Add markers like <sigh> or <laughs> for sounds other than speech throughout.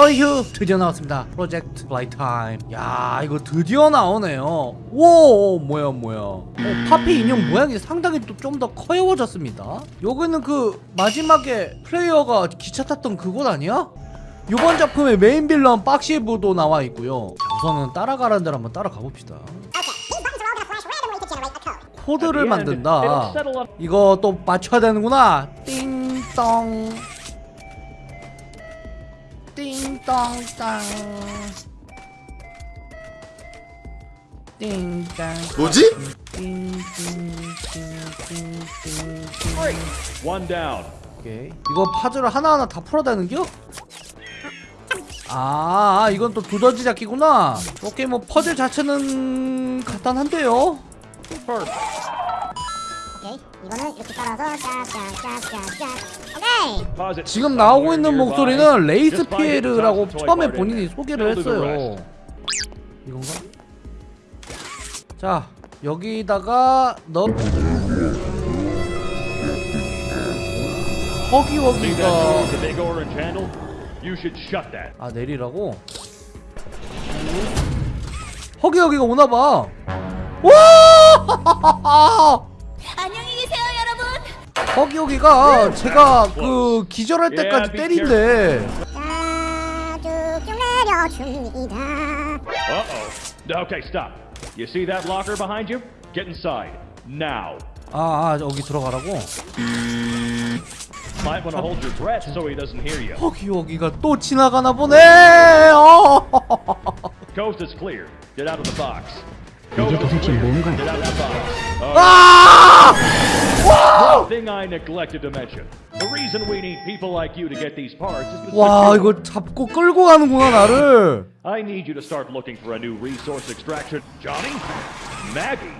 하이휴 드디어 나왔습니다. 프로젝트 플레이타임 야 이거 드디어 나오네요. 오 뭐야 뭐야. 어, 파피 인형 모양이 상당히 또 좀 더 귀여워졌습니다. 여기는 그 마지막에 플레이어가 기차 탔던 그곳 아니야? 이번 작품의 메인 빌런 박시브도 나와 있고요. 자, 우선은 따라가라는 데를 한번 따라가 봅시다. 코드를 만든다. 이거 또 맞춰야 되는구나. 띵동 띵동땅 띵땅 뭐지? 띵띵띵띵띵 One down. 오케이 이거 파즈를 하나하나 다 풀어야 되는겨? 아 이건 또 두더지 잡기구나 오케이 뭐 퍼즐 자체는 간단한데요 이 이거는 이렇게 따라서 짝짝짝짝짝 오케이. 지금 나오고 있는. 목소리는 레이스 피에르라고 처음에 본인이. 소개를 했어요. 이건가? 자 여기다가 넣 허기허기가. 아 내리라고? 허기허기가 오나봐 와! 여러분 허기허기가 제가 그 기절할 때까지 때린대 자 쭉쭉 내려줍니다 Uh-oh. Okay, stop. You see that locker behind you? Get inside. Now. 아, 아 여기 들어가라고? Might want to hold your breath so he doesn't hear you. 허기허기가 또 지나가나 보네 어. Coast is clear. Get out of the box. The box. Uh, 아! Thing I neglected to mention. The reason we need people like you to get these parts is to 와 이거 잡고 끌고 가는구나 나를 I need you to start looking for a new resource extraction. Johnny? Maggie?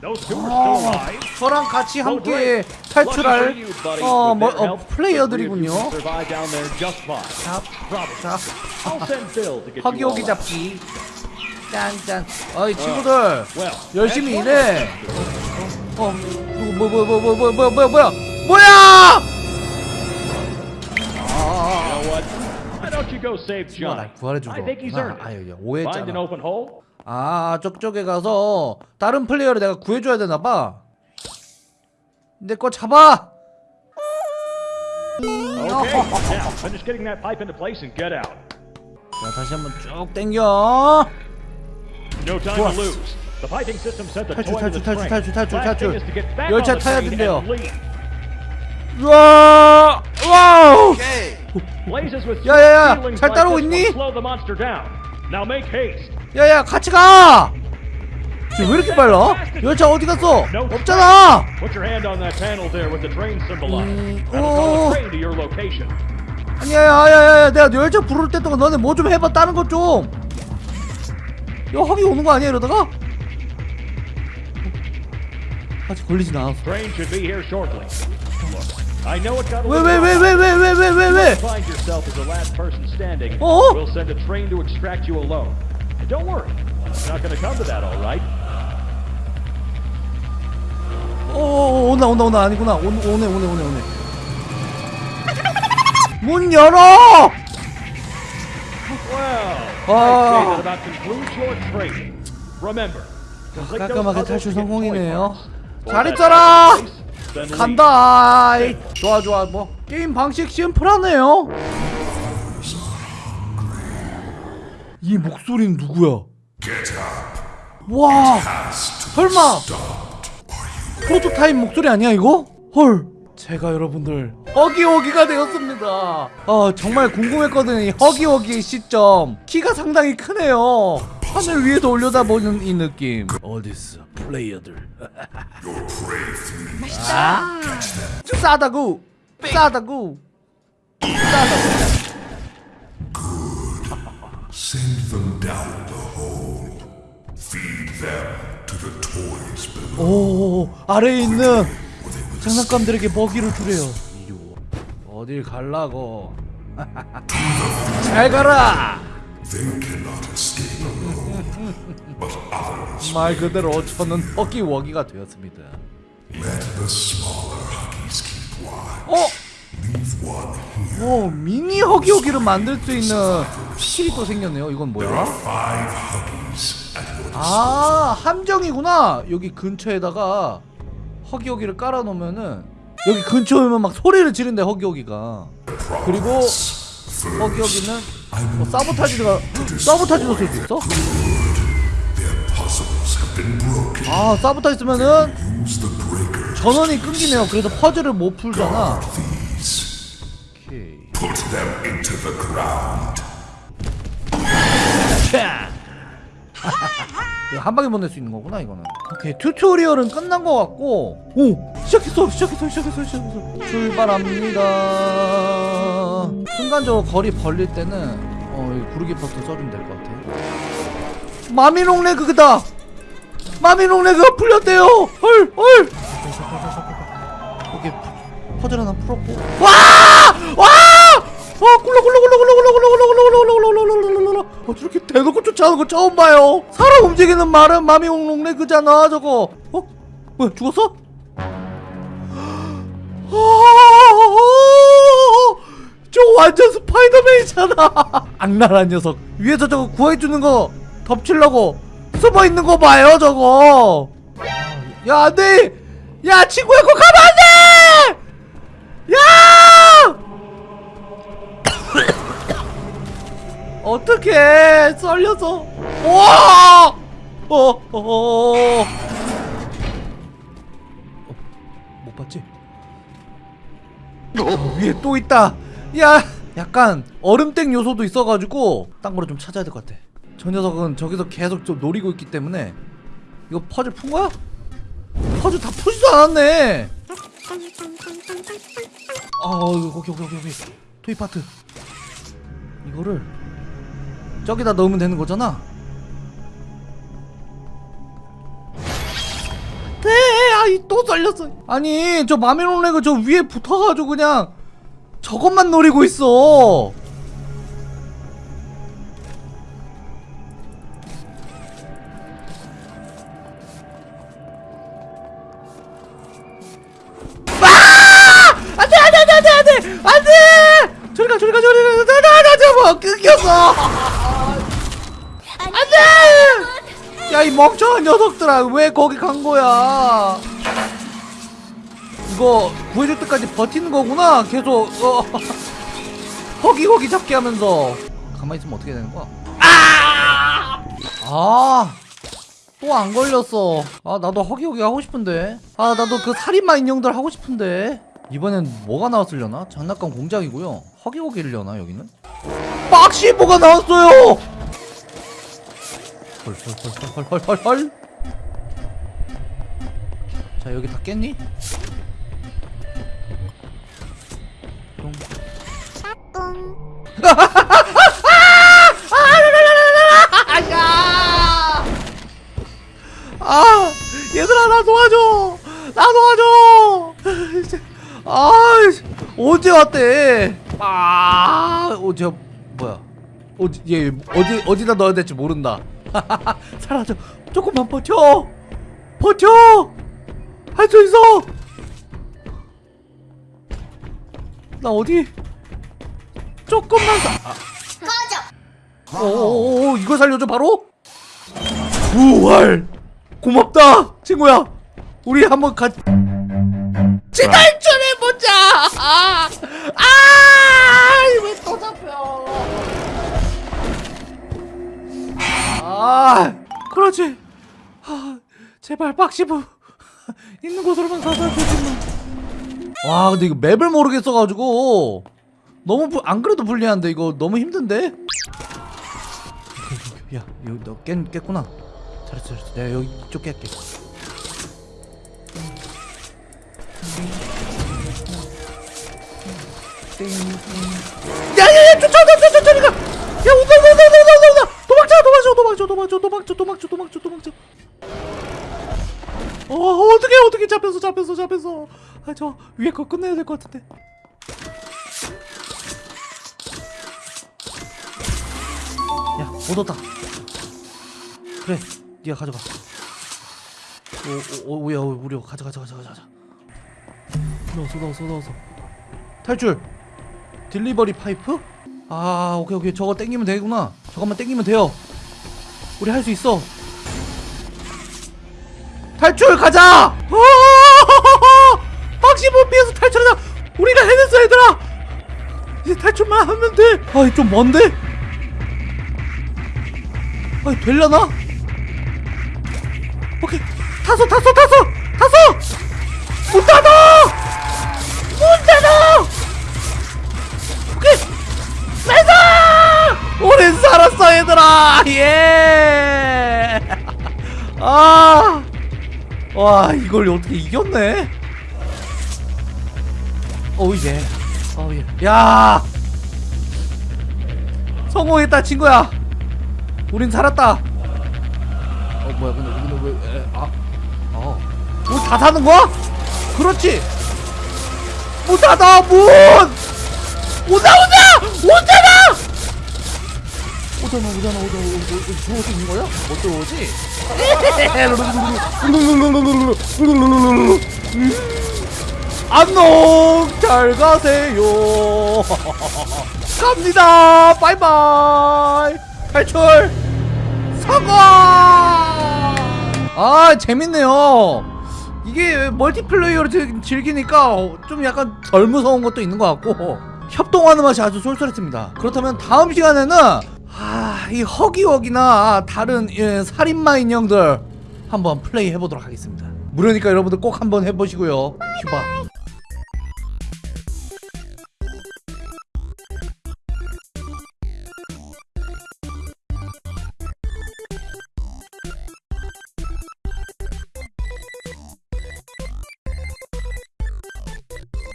Those two are still alive? 저랑 같이 함께. 탈출할. 어, 뭐, 어 플레이어들이군요 all 허기허기 out. 잡기 짠짠 어이 친구들 열심히 일해. 어 누구 뭐뭐 뭐 뭐 뭐 뭐야 뭐야 뭐야 뭐야 You know what? Why don't you go save 나? 구하래준 거구나 Find an 오해했잖아? 아 저쪽에 가서 다른 플레이어를 내가 구해줘야 되나봐 내 거 잡아. 자 다시 한번 쭉 당겨 No time 좋아. to lose. 탈출, 탈출. 탈출, 탈출, 탈출. back 열차 타야 된대요. 우와 와우 with 야야야, 잘 따라오고 있니? 야야 같이 가 지금 왜 이렇게 빨라? 열차 어디 갔어? 없잖아 Mm, oh. 아니야 야야야 내가 열차 부를 때 동안 너네 뭐 좀 해봐 다른 것좀 야 허기 오는 거 아니야 이러다가? 아직 걸리진 않았어 Train should be here shortly. Look, I know it got a 왜 little 왜 왜 왜 왜 왜 왜 왜왜 Find yourself as the last person standing. Oh. We'll send a train to extract you alone. And don't worry, it's not going to come to that, all right? 오 온다 온다 온다 아니구나 오, 오네 오네 오네 오네 문 열어 Well, Oh. I'd say that about concludes your training. Remember, complete those 깔끔하게 탈출 성공이네요. parts. Pull 잘 that 있어라. back in place, then leave. 간다. 좋아 좋아 뭐 게임 방식 심플하네요 이 목소리는 누구야 와 설마 프로토타입 목소리 아니야 이거? 헐 제가 여러분들 허기허기가 되었습니다 아 정말 궁금했거든요 이 허기허기의 시점 키가 상당히 크네요 하늘 위에서 올려다보는 이 느낌 어딨어 플레이어들 아 싸다구 싸다구 싸다구 Send them down the hole. Feed them to the toys below. 오 아래에 있는 장난감들에게 먹이를 주래요. 어딜 갈라고 <laughs> 잘 가라 They cannot escape alone. But others 말 그대로 저는 허기워기가 되었습니다 let the smaller huggies keep watch. 어? Leave one here. 오 미니 허기허기를 만들 수 있는 스킬이 또 생겼네요 이건 뭐야? Five huggies at your 아 함정이구나 여기 근처에다가 허기허기를 깔아놓으면은 여기 근처에 오면 막 소리를 지른대 허기허기가 그리고 허기허기는 뭐 sabotage가 sabotage도 쓸 수 있어? 아 사보타지 쓰면은. 전원이 끊기네요 그래서 퍼즐을 못 풀잖아. 오케이. 이거 한 방에 보낼 수 있는 거구나 이거는 오케이 tutorial은 끝난 것 같고 오 시작했어 시작했어 시작했어 시작했어 출발합니다 순간적으로 거리 벌릴 때는 어 이거 구르기 버튼 써주면 될 것 같아 마미 롱 레그다 마미 롱 레그가 풀렸대요 헐 헐 오케이 퍼즐 하나 풀었고 와! 와! 와 굴러 굴러 굴러 굴러 굴러 굴러 굴러 굴러 굴러 굴러 굴러 굴러 굴러 어 저렇게 대놓고 쫓아오는 거 처음 봐요 사람 움직이는 말은 마미롱 레그잖아 저거 어? 뭐야 죽었어? 아, 저 완전 스파이더맨이잖아. <laughs> 악랄한 녀석. 위에서 저거 구해주는 거 덮치려고 숨어있는 거 봐요 저거. 야 안돼! 야 친구야 그거 가면 안돼! 야! <coughs> 어떻게 썰려서. 와! 어, 어, 어, 어. 못 봤지? 어, 위에 또 있다. 야, 약간 얼음땡 요소도 있어가지고 딴 거를 좀 찾아야 될 것 같아. 저 녀석은 저기서 계속 좀 노리고 있기 때문에 이거 퍼즐 푼 거야? 퍼즐 다 푸지도 않았네. 아, 이거 거기 거기 거기 토이 파트. 이거를 저기다 넣으면 되는 거잖아. 네, 아이 또 썰렸어. 아니 저 마멜론레그 저 위에 붙어가지고 그냥 저것만 노리고 있어. 아! 안돼 안돼 안돼 안돼 안돼 안돼 저리 가 저리 가 저리 가 나나나 저거 끊겼어 안돼 야 이 멍청한 녀석들아 왜 거기 간 거야 이거 구해줄 때까지 버티는 거구나 계속 어. <laughs> 허기 허기 잡게 하면서 가만히 있으면 어떻게 되는 거야 아! 또 안 걸렸어. 아, 나도 허기허기 하고 싶은데. 아, 나도 그 살인마 인형들 하고 싶은데. 이번엔 뭐가 나왔으려나? 장난감 공장이고요. 허기허기려나, 여기는? 박시 뭐가 나왔어요! 헐헐헐헐헐헐헐. 자, 여기 다 깼니? 뿅. 뿡. 야! 아, 얘들아 나 도와줘. 나 도와줘. 아, 언제 왔대? 아, 어제 뭐야? 어디 얘 어디 어디다 넣어야 될지 모른다. <laughs> 사라져. 조금만 버텨. 버텨. 할 수 있어. 나 어디? 조금만 사. 아. 오오오 이거 살려줘 바로? 부활 고맙다 친구야 우리 한번 같이 탈출해 보자 아 아 왜또 잡혀 아 그렇지 아 제발 박시부 있는 곳으로만 가서 주지마 와 근데 이거 맵을 모르겠어가지고. 너무 부, 안 그래도 불리한데 이거 너무 힘든데? <laughs> 야 여기 너 깼, 깼구나. 잘했어 잘했어. 내가 여기 이쪽 깰게. 야야야 쫓아온다 쫓아 저리 가야 온다 온다 온다 온다 온다 온다. 도망쳐 도망쳐 도망쳐 도망쳐 도망쳐 도망쳐 도망쳐 도망쳐. 어 어떻게 어떻게 잡혔어 잡혔어 잡혔어 아 저 위에 거 끝내야 될 것 같은데. 야못 얻다. 그래 네가 가져가. 오 오 오야 우리 가져 가져 가져 가져 가져 넣었어 넣었어 넣었어 탈출. 딜리버리 파이프? 아 오케이 오케이. 저거 땡기면 되구나. 저것만 땡기면 돼요. 우리 할 수 있어. 탈출 가자! 어! 막시못 피해서 탈출하자. 우리가 해냈어 얘들아. 이제 탈출만 하면 돼. 아이 좀 먼데? 아이 되려나? 오케이. 탔어 탔어 탔어 탔어 문 닫아! 문 닫아! 오케이. Nice 우린 살았어 얘들아. 예! <laughs> Yeah 와 이걸 어떻게 이겼네 어우 예 어우 yeah 성공했다 친구야 우린 살았다 어 뭐야 근데 근데 왜 에, 아, 어. 문 다 닫는 거야? 그렇지. 문 닫아 문. 온다 온잖아. 오잖아 오잖아 오잖아 오잖아 들어올 수 있는 거야? 못 들어오지? 안녕 잘 가세요 <laughs> 갑니다 바이바이 탈출 성공! 아 재밌네요. 이게 멀티플레이어로 즐- 즐기니까 어, 좀 약간 덜 무서운 것도 있는 것 같고 협동하는 맛이 아주 쏠쏠했습니다. 그렇다면 다음 시간에는 아, 이 허기워기나 다른 예, 살인마 인형들 한번 플레이 해보도록 하겠습니다. 무료니까 여러분들 꼭 한번 해보시고요. 휴바.